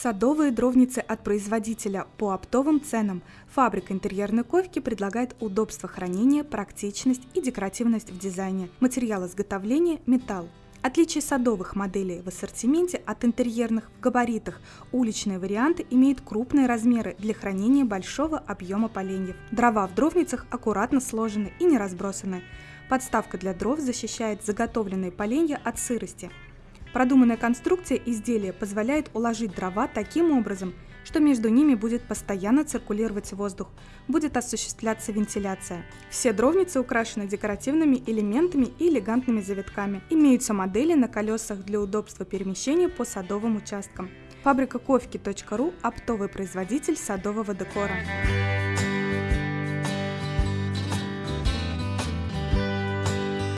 Садовые дровницы от производителя по оптовым ценам. Фабрика интерьерной ковки предлагает удобство хранения, практичность и декоративность в дизайне. Материал изготовления – металл. Отличие садовых моделей в ассортименте от интерьерных в габаритах. Уличные варианты имеют крупные размеры для хранения большого объема поленьев. Дрова в дровницах аккуратно сложены и не разбросаны. Подставка для дров защищает заготовленные поленья от сырости. Продуманная конструкция изделия позволяет уложить дрова таким образом, что между ними будет постоянно циркулировать воздух, будет осуществляться вентиляция. Все дровницы украшены декоративными элементами и элегантными завитками. Имеются модели на колесах для удобства перемещения по садовым участкам. Фабрика ковки.ру – оптовый производитель садового декора.